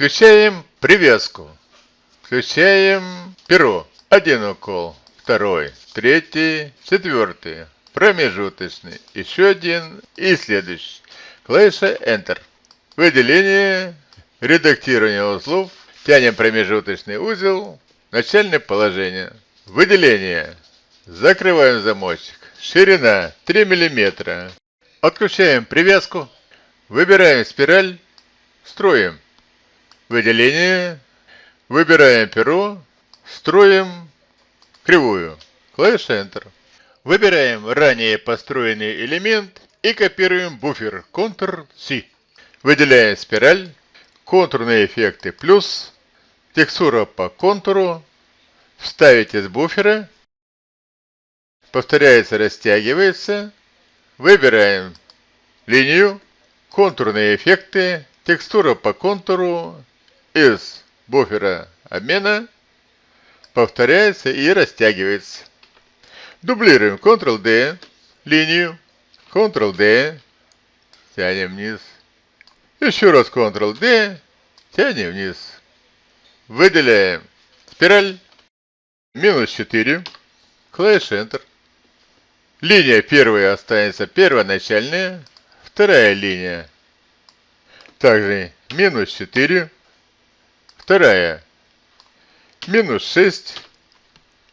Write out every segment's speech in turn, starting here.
Включаем привязку. Включаем перо. Один укол, второй, третий, четвертый, промежуточный, еще один и следующий. Клавиша Enter. Выделение, редактирование узлов, тянем промежуточный узел, начальное положение. Выделение. Закрываем замочек. Ширина 3 мм. Отключаем привязку. Выбираем спираль. Строим. Выделение. Выбираем перо. Строим кривую. Клавиша Enter. Выбираем ранее построенный элемент и копируем буфер Ctrl-C. Выделяем спираль. Контурные эффекты плюс. Текстура по контуру. Вставить из буфера. Повторяется, растягивается. Выбираем линию. Контурные эффекты. Текстура по контуру. Из буфера обмена. Повторяется и растягивается. Дублируем Ctrl-D. Линию. Ctrl-D. Тянем вниз. Еще раз Ctrl-D. Тянем вниз. Выделяем спираль. Минус 4. Клавиша Enter. Линия первая останется первоначальная. Вторая линия. Также минус 4. Вторая. Минус 6.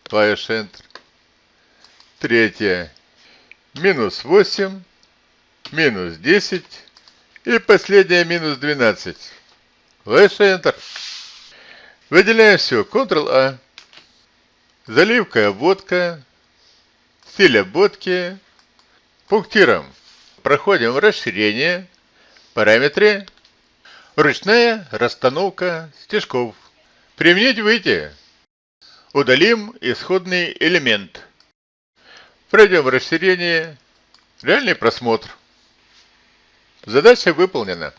Клавиша Enter. Третья. Минус 8. Минус 10. И последняя минус 12. Клавиша Enter. Выделяем все. Ctrl-A. Заливка, обводка, стиль обводки. Пунктиром проходим в расширение, параметры, ручная расстановка стежков. Применить выйти. Удалим исходный элемент. Пройдем в расширение, реальный просмотр. Задача выполнена.